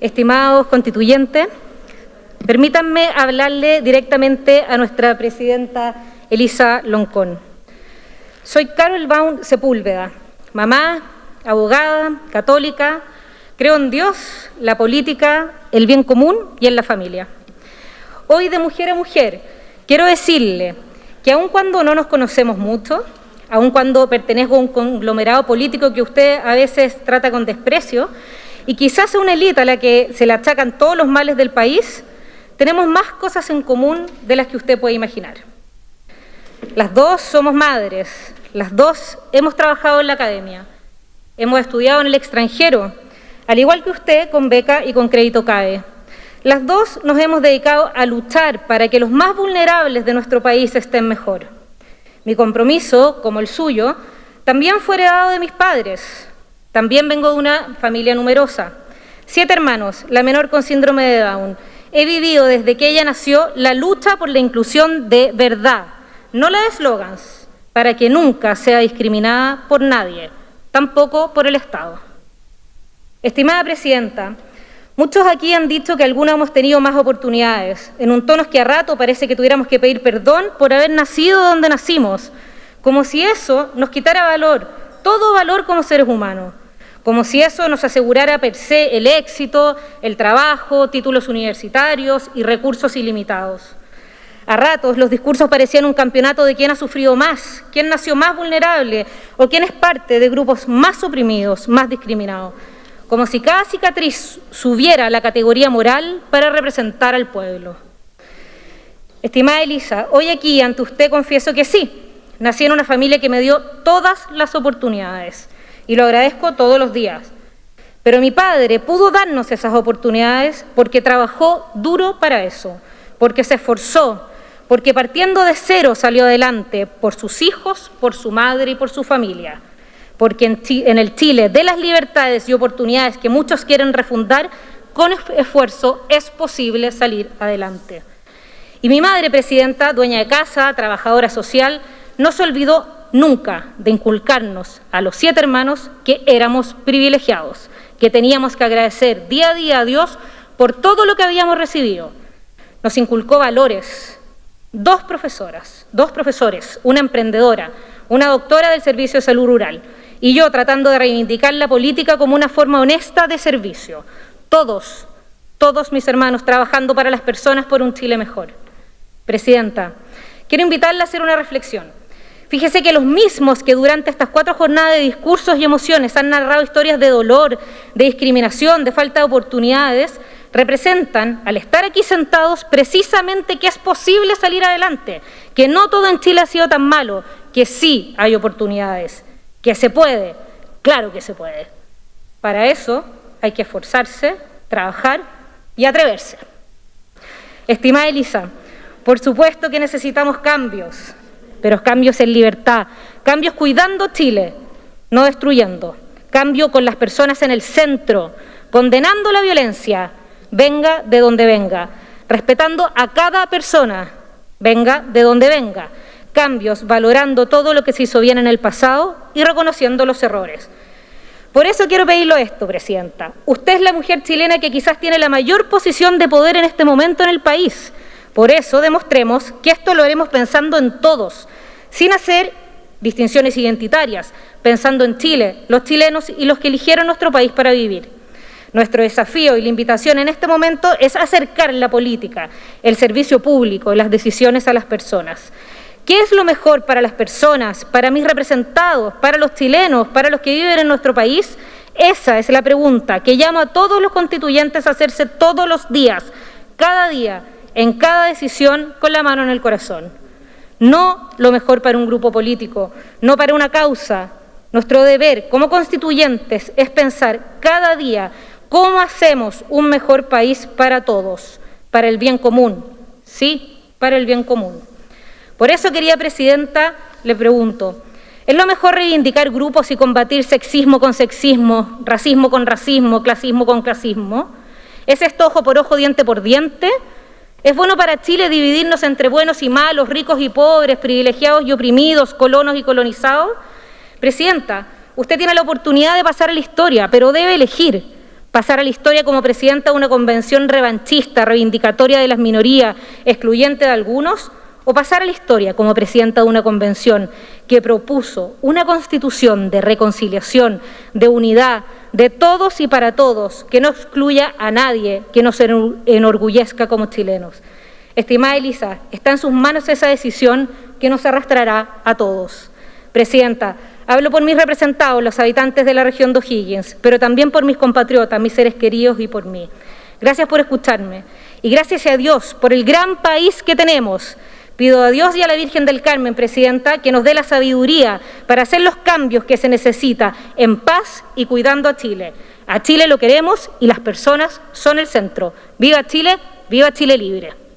estimados constituyentes, permítanme hablarle directamente a nuestra presidenta Elisa Loncón. Soy Carol Baum Sepúlveda, mamá, abogada, católica, creo en Dios, la política, el bien común y en la familia. Hoy de mujer a mujer quiero decirle que aun cuando no nos conocemos mucho, aun cuando pertenezco a un conglomerado político que usted a veces trata con desprecio, y quizás a una élite a la que se le achacan todos los males del país, tenemos más cosas en común de las que usted puede imaginar. Las dos somos madres, las dos hemos trabajado en la academia, hemos estudiado en el extranjero, al igual que usted con beca y con crédito CAE. Las dos nos hemos dedicado a luchar para que los más vulnerables de nuestro país estén mejor. Mi compromiso, como el suyo, también fue heredado de mis padres. También vengo de una familia numerosa. Siete hermanos, la menor con síndrome de Down. He vivido desde que ella nació la lucha por la inclusión de verdad, no la de eslogans, para que nunca sea discriminada por nadie, tampoco por el Estado. Estimada Presidenta, muchos aquí han dicho que algunos hemos tenido más oportunidades, en un tono que a rato parece que tuviéramos que pedir perdón por haber nacido donde nacimos, como si eso nos quitara valor, todo valor como seres humanos, como si eso nos asegurara per se el éxito, el trabajo, títulos universitarios y recursos ilimitados. A ratos los discursos parecían un campeonato de quién ha sufrido más, quién nació más vulnerable o quién es parte de grupos más oprimidos, más discriminados como si cada cicatriz subiera a la categoría moral para representar al pueblo. Estimada Elisa, hoy aquí ante usted confieso que sí, nací en una familia que me dio todas las oportunidades y lo agradezco todos los días. Pero mi padre pudo darnos esas oportunidades porque trabajó duro para eso, porque se esforzó, porque partiendo de cero salió adelante por sus hijos, por su madre y por su familia porque en, el Chile de las libertades y oportunidades que muchos quieren refundar, con esfuerzo es posible salir adelante. Y mi madre, presidenta, dueña de casa, trabajadora social, no se olvidó nunca de inculcarnos a los siete hermanos que éramos privilegiados, que teníamos que agradecer día a día a Dios por todo lo que habíamos recibido. Nos inculcó valores, dos profesoras, dos profesores, una emprendedora, una doctora del Servicio de Salud Rural, y yo tratando de reivindicar la política como una forma honesta de servicio. Todos, todos mis hermanos trabajando para las personas por un Chile mejor. Presidenta, quiero invitarla a hacer una reflexión. Fíjese que los mismos que durante estas cuatro jornadas de discursos y emociones han narrado historias de dolor, de discriminación, de falta de oportunidades, representan, al estar aquí sentados, precisamente que es posible salir adelante, que no todo en Chile ha sido tan malo, que sí hay oportunidades ¿Que se puede? Claro que se puede. Para eso hay que esforzarse, trabajar y atreverse. Estimada Elisa, por supuesto que necesitamos cambios, pero cambios en libertad, cambios cuidando Chile, no destruyendo, cambio con las personas en el centro, condenando la violencia, venga de donde venga, respetando a cada persona, venga de donde venga, cambios, valorando todo lo que se hizo bien en el pasado y reconociendo los errores. Por eso quiero pedirlo esto, Presidenta. Usted es la mujer chilena que quizás tiene la mayor posición de poder en este momento en el país. Por eso demostremos que esto lo haremos pensando en todos, sin hacer distinciones identitarias, pensando en Chile, los chilenos y los que eligieron nuestro país para vivir. Nuestro desafío y la invitación en este momento es acercar la política, el servicio público y las decisiones a las personas. ¿Qué es lo mejor para las personas, para mis representados, para los chilenos, para los que viven en nuestro país? Esa es la pregunta que llamo a todos los constituyentes a hacerse todos los días, cada día, en cada decisión, con la mano en el corazón. No lo mejor para un grupo político, no para una causa. Nuestro deber como constituyentes es pensar cada día cómo hacemos un mejor país para todos, para el bien común, sí, para el bien común. Por eso, querida Presidenta, le pregunto, ¿es lo mejor reivindicar grupos y combatir sexismo con sexismo, racismo con racismo, clasismo con clasismo? ¿Es esto ojo por ojo, diente por diente? ¿Es bueno para Chile dividirnos entre buenos y malos, ricos y pobres, privilegiados y oprimidos, colonos y colonizados? Presidenta, usted tiene la oportunidad de pasar a la historia, pero debe elegir pasar a la historia como presidenta de una convención revanchista, reivindicatoria de las minorías, excluyente de algunos, o pasar a la historia como presidenta de una convención que propuso una constitución de reconciliación, de unidad, de todos y para todos, que no excluya a nadie, que nos enorgullezca como chilenos. Estimada Elisa, está en sus manos esa decisión que nos arrastrará a todos. Presidenta, hablo por mis representados, los habitantes de la región de O'Higgins, pero también por mis compatriotas, mis seres queridos y por mí. Gracias por escucharme y gracias a Dios por el gran país que tenemos. Pido a Dios y a la Virgen del Carmen, Presidenta, que nos dé la sabiduría para hacer los cambios que se necesita en paz y cuidando a Chile. A Chile lo queremos y las personas son el centro. ¡Viva Chile! ¡Viva Chile libre!